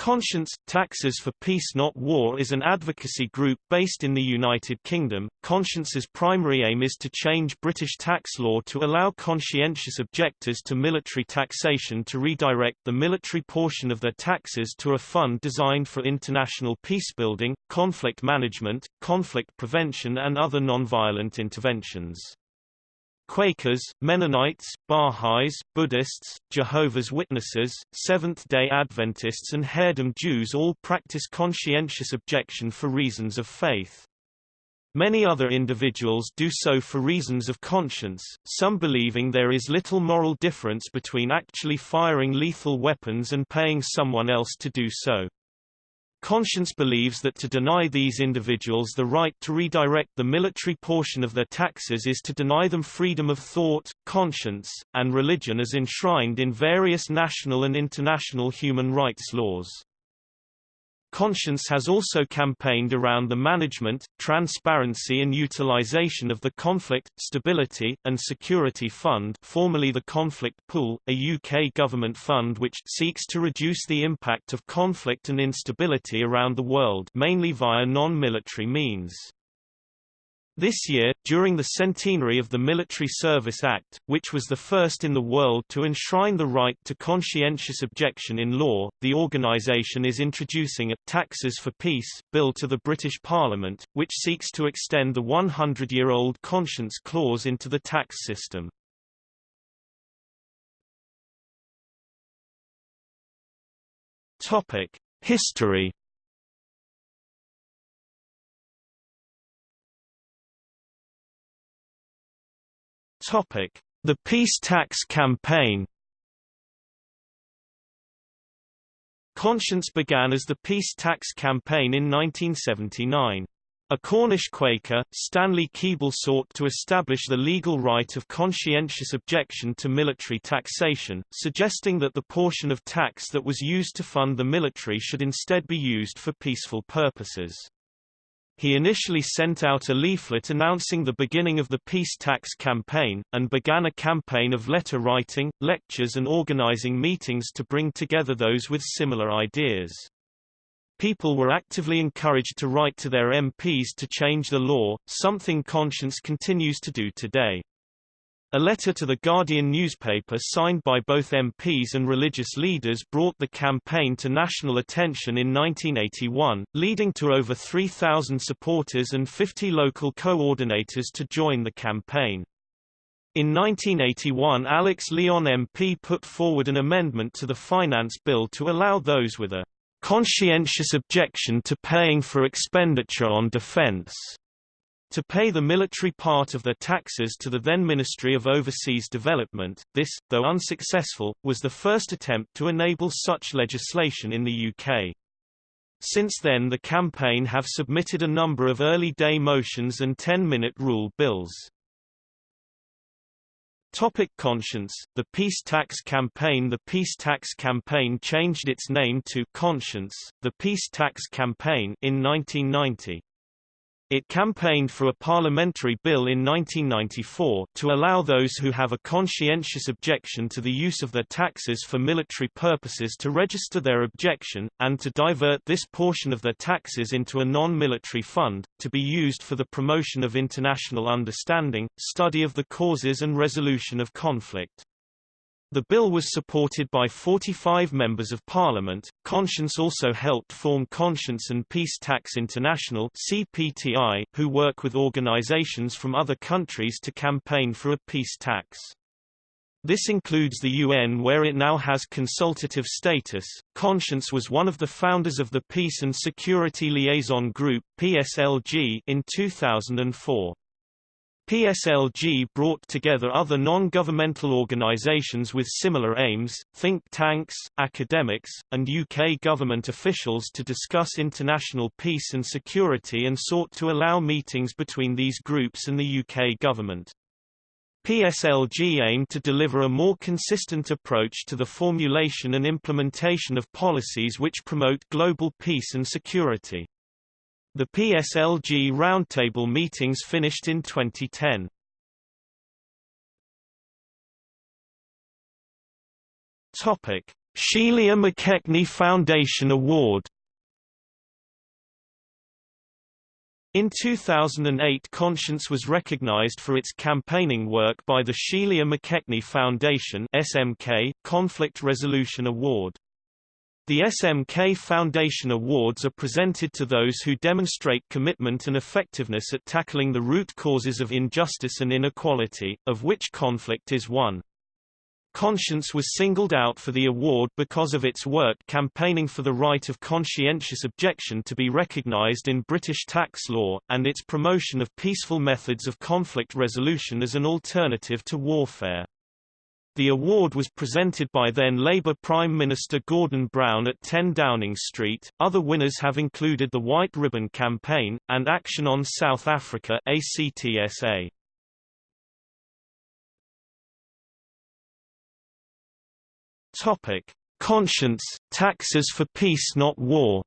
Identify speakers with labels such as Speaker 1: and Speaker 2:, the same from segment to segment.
Speaker 1: Conscience – Taxes for Peace Not War is an advocacy group based in the United Kingdom. Conscience's primary aim is to change British tax law to allow conscientious objectors to military taxation to redirect the military portion of their taxes to a fund designed for international peacebuilding, conflict management, conflict prevention and other non-violent interventions. Quakers, Mennonites, Baha'is, Buddhists, Jehovah's Witnesses, Seventh-day Adventists and Haredim Jews all practice conscientious objection for reasons of faith. Many other individuals do so for reasons of conscience, some believing there is little moral difference between actually firing lethal weapons and paying someone else to do so. Conscience believes that to deny these individuals the right to redirect the military portion of their taxes is to deny them freedom of thought, conscience, and religion as enshrined in various national and international human rights laws. Conscience has also campaigned around the management, transparency and utilization of the Conflict, Stability, and Security Fund formerly the Conflict Pool, a UK government fund which seeks to reduce the impact of conflict and instability around the world mainly via non-military means. This year, during the centenary of the Military Service Act, which was the first in the world to enshrine the right to conscientious objection in law, the organisation is introducing a Taxes for Peace bill to the British Parliament, which seeks to extend the 100-year-old conscience clause into the tax system. History The Peace Tax Campaign Conscience began as the Peace Tax Campaign in 1979. A Cornish Quaker, Stanley Keeble sought to establish the legal right of conscientious objection to military taxation, suggesting that the portion of tax that was used to fund the military should instead be used for peaceful purposes. He initially sent out a leaflet announcing the beginning of the peace tax campaign, and began a campaign of letter writing, lectures and organizing meetings to bring together those with similar ideas. People were actively encouraged to write to their MPs to change the law, something Conscience continues to do today. A letter to the Guardian newspaper signed by both MPs and religious leaders brought the campaign to national attention in 1981, leading to over 3,000 supporters and 50 local coordinators to join the campaign. In 1981 Alex Lyon MP put forward an amendment to the finance bill to allow those with a conscientious objection to paying for expenditure on defense to pay the military part of their taxes to the then Ministry of Overseas Development. This, though unsuccessful, was the first attempt to enable such legislation in the UK. Since then the campaign have submitted a number of early day motions and 10-minute rule bills. Topic conscience The Peace Tax Campaign The Peace Tax Campaign changed its name to Conscience, the Peace Tax Campaign in 1990. It campaigned for a parliamentary bill in 1994, to allow those who have a conscientious objection to the use of their taxes for military purposes to register their objection, and to divert this portion of their taxes into a non-military fund, to be used for the promotion of international understanding, study of the causes and resolution of conflict. The bill was supported by 45 members of parliament. Conscience also helped form Conscience and Peace Tax International (CPTI), who work with organizations from other countries to campaign for a peace tax. This includes the UN where it now has consultative status. Conscience was one of the founders of the Peace and Security Liaison Group (PSLG) in 2004. PSLG brought together other non-governmental organisations with similar aims, think tanks, academics, and UK government officials to discuss international peace and security and sought to allow meetings between these groups and the UK government. PSLG aimed to deliver a more consistent approach to the formulation and implementation of policies which promote global peace and security. The PSLG roundtable meetings finished in 2010. Topic: Sheila McKechnie Foundation Award In 2008 Conscience was recognized for its campaigning work by the Sheila McKechnie Foundation SMK Conflict Resolution Award. The SMK Foundation Awards are presented to those who demonstrate commitment and effectiveness at tackling the root causes of injustice and inequality, of which conflict is one. Conscience was singled out for the award because of its work campaigning for the right of conscientious objection to be recognized in British tax law, and its promotion of peaceful methods of conflict resolution as an alternative to warfare. The award was presented by then Labour Prime Minister Gordon Brown at 10 Downing Street. Other winners have included the White Ribbon Campaign, and Action on South Africa ACTSA. Topic: Conscience, taxes for peace not war.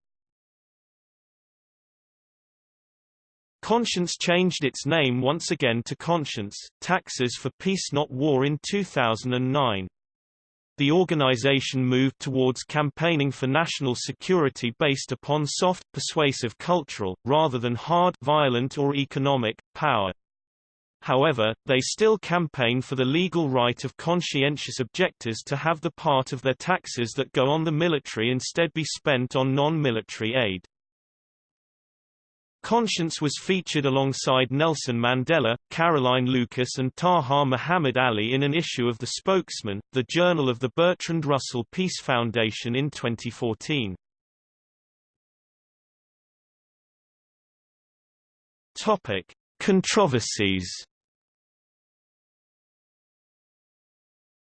Speaker 1: Conscience changed its name once again to Conscience, Taxes for Peace Not War in 2009. The organization moved towards campaigning for national security based upon soft, persuasive cultural, rather than hard violent or economic, power. However, they still campaign for the legal right of conscientious objectors to have the part of their taxes that go on the military instead be spent on non-military aid. Conscience was featured alongside Nelson Mandela, Caroline Lucas and Taha Muhammad Ali in an issue of The Spokesman, the journal of the Bertrand Russell Peace Foundation in 2014. Topic: Controversies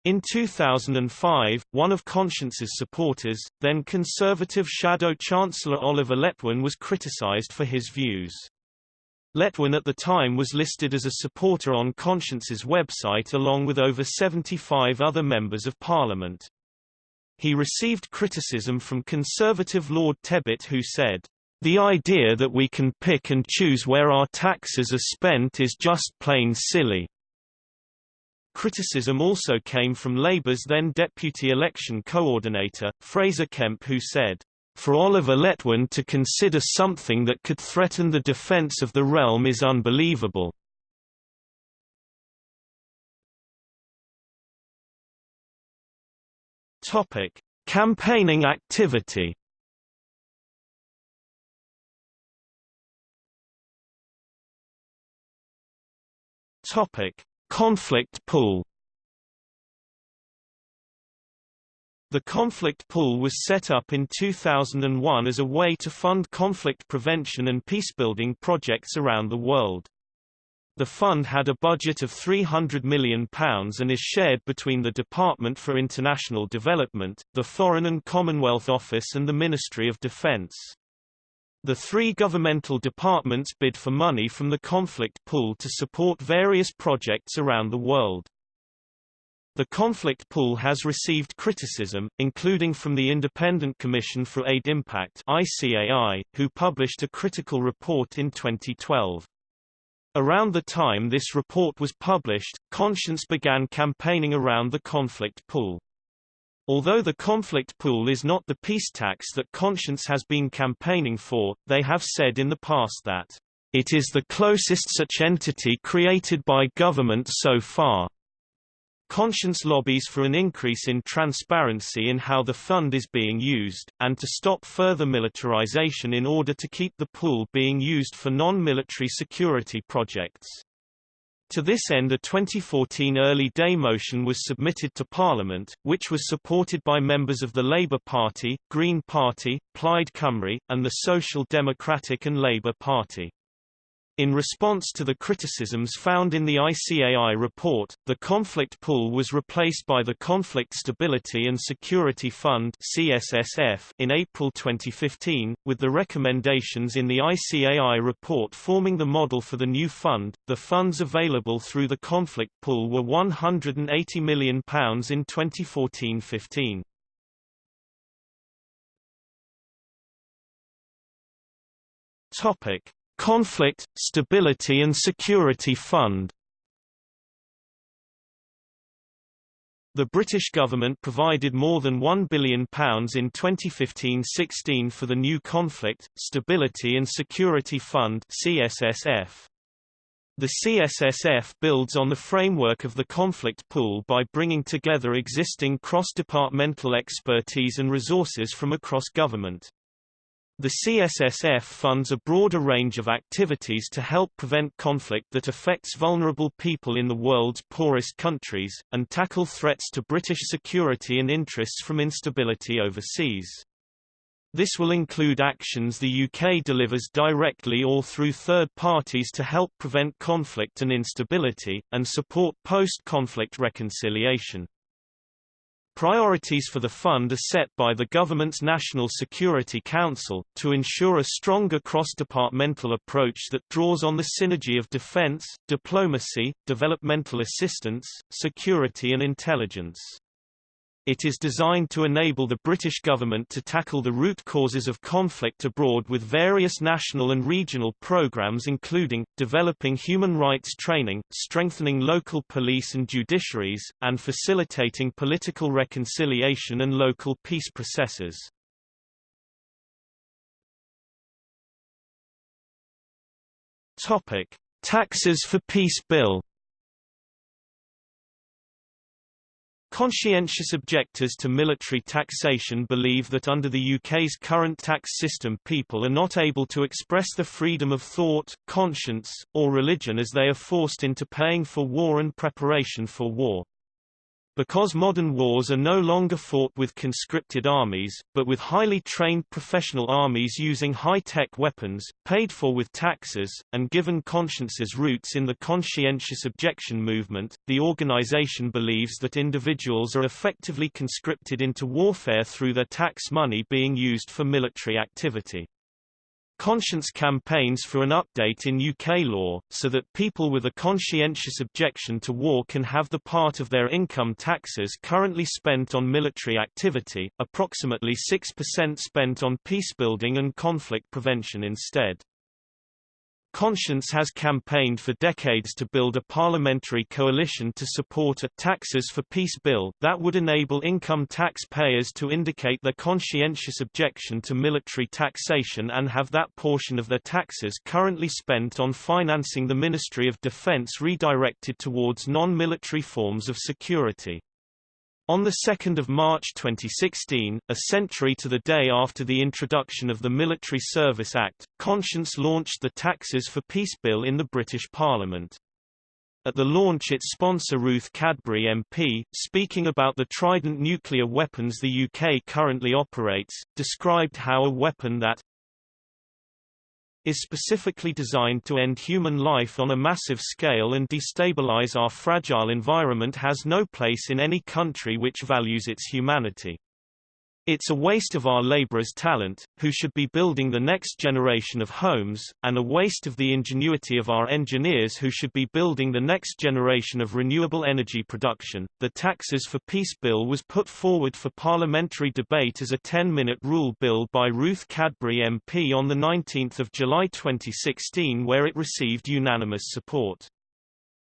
Speaker 1: In 2005, one of Conscience's supporters, then Conservative Shadow Chancellor Oliver Letwin was criticised for his views. Letwin at the time was listed as a supporter on Conscience's website along with over 75 other members of parliament. He received criticism from Conservative Lord Tebbit who said, The idea that we can pick and choose where our taxes are spent is just plain silly. Criticism also came from Labour's then deputy election coordinator, Fraser Kemp who said, for Oliver Letwin to consider something that could threaten the defence of the realm is unbelievable. Topic: Campaigning activity. Topic: Conflict pool The conflict pool was set up in 2001 as a way to fund conflict prevention and peacebuilding projects around the world. The fund had a budget of £300 million and is shared between the Department for International Development, the Foreign and Commonwealth Office and the Ministry of Defence. The three governmental departments bid for money from the conflict pool to support various projects around the world. The conflict pool has received criticism, including from the Independent Commission for Aid Impact ICAI, who published a critical report in 2012. Around the time this report was published, Conscience began campaigning around the conflict pool. Although the conflict pool is not the peace tax that Conscience has been campaigning for, they have said in the past that, "...it is the closest such entity created by government so far." Conscience lobbies for an increase in transparency in how the fund is being used, and to stop further militarization in order to keep the pool being used for non-military security projects. To this end a 2014 early day motion was submitted to Parliament, which was supported by members of the Labour Party, Green Party, Plaid Cymru, and the Social Democratic and Labour Party. In response to the criticisms found in the ICAI report, the conflict pool was replaced by the Conflict Stability and Security Fund CSSF in April 2015, with the recommendations in the ICAI report forming the model for the new fund. The funds available through the conflict pool were £180 million in 2014-15. Topic Conflict, Stability and Security Fund The British government provided more than £1 billion in 2015-16 for the new Conflict, Stability and Security Fund CSSF. The CSSF builds on the framework of the conflict pool by bringing together existing cross-departmental expertise and resources from across government. The CSSF funds a broader range of activities to help prevent conflict that affects vulnerable people in the world's poorest countries, and tackle threats to British security and interests from instability overseas. This will include actions the UK delivers directly or through third parties to help prevent conflict and instability, and support post-conflict reconciliation. Priorities for the fund are set by the government's National Security Council, to ensure a stronger cross-departmental approach that draws on the synergy of defence, diplomacy, developmental assistance, security and intelligence. It is designed to enable the British government to tackle the root causes of conflict abroad with various national and regional programmes including, developing human rights training, strengthening local police and judiciaries, and facilitating political reconciliation and local peace processes. Topic. Taxes for Peace Bill Conscientious objectors to military taxation believe that under the UK's current tax system people are not able to express the freedom of thought, conscience, or religion as they are forced into paying for war and preparation for war. Because modern wars are no longer fought with conscripted armies, but with highly trained professional armies using high-tech weapons, paid for with taxes, and given conscience's roots in the conscientious objection movement, the organization believes that individuals are effectively conscripted into warfare through their tax money being used for military activity. Conscience campaigns for an update in UK law, so that people with a conscientious objection to war can have the part of their income taxes currently spent on military activity, approximately 6% spent on peacebuilding and conflict prevention instead. Conscience has campaigned for decades to build a parliamentary coalition to support a taxes for peace bill that would enable income tax payers to indicate their conscientious objection to military taxation and have that portion of their taxes currently spent on financing the Ministry of Defence redirected towards non-military forms of security. On 2 March 2016, a century to the day after the introduction of the Military Service Act, Conscience launched the Taxes for Peace Bill in the British Parliament. At the launch its sponsor Ruth Cadbury MP, speaking about the Trident nuclear weapons the UK currently operates, described how a weapon that is specifically designed to end human life on a massive scale and destabilize our fragile environment has no place in any country which values its humanity. It's a waste of our laborers' talent, who should be building the next generation of homes, and a waste of the ingenuity of our engineers who should be building the next generation of renewable energy production. The Taxes for Peace Bill was put forward for parliamentary debate as a 10-minute rule bill by Ruth Cadbury MP on 19 July 2016 where it received unanimous support.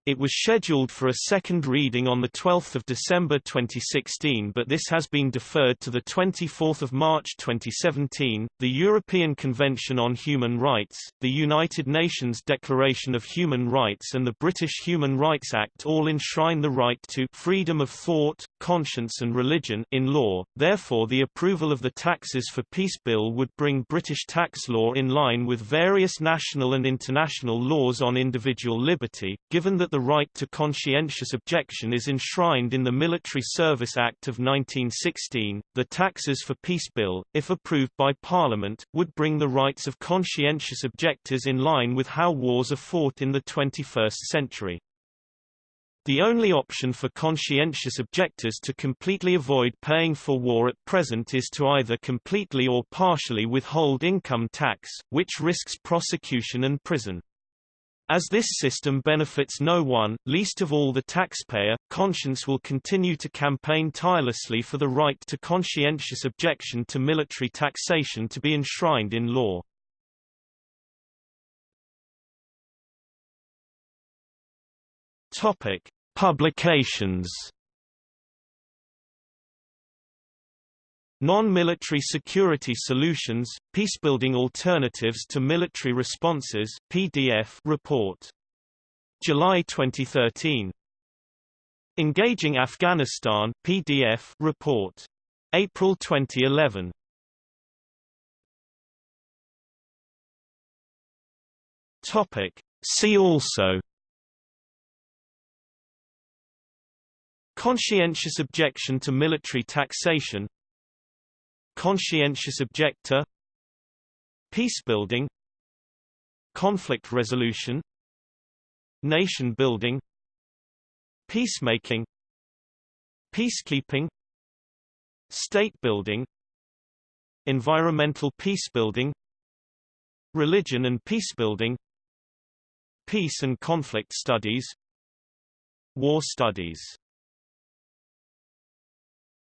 Speaker 1: It was scheduled for a second reading on 12 December 2016 but this has been deferred to 24 March 2017. The European Convention on Human Rights, the United Nations Declaration of Human Rights and the British Human Rights Act all enshrine the right to freedom of thought, conscience and religion in law, therefore the approval of the Taxes for Peace Bill would bring British tax law in line with various national and international laws on individual liberty, given that the the right to conscientious objection is enshrined in the Military Service Act of 1916. The Taxes for Peace Bill, if approved by Parliament, would bring the rights of conscientious objectors in line with how wars are fought in the 21st century. The only option for conscientious objectors to completely avoid paying for war at present is to either completely or partially withhold income tax, which risks prosecution and prison. As this system benefits no one, least of all the taxpayer, conscience will continue to campaign tirelessly for the right to conscientious objection to military taxation to be enshrined in law. Topic: Publications Non-military security solutions, peacebuilding alternatives to military responses PDF report. July 2013. Engaging Afghanistan PDF report. April 2011. Topic. See also Conscientious objection to military taxation Conscientious objector Peacebuilding Conflict resolution Nation building Peacemaking Peacekeeping State building Environmental peacebuilding Religion and peacebuilding Peace and conflict studies War studies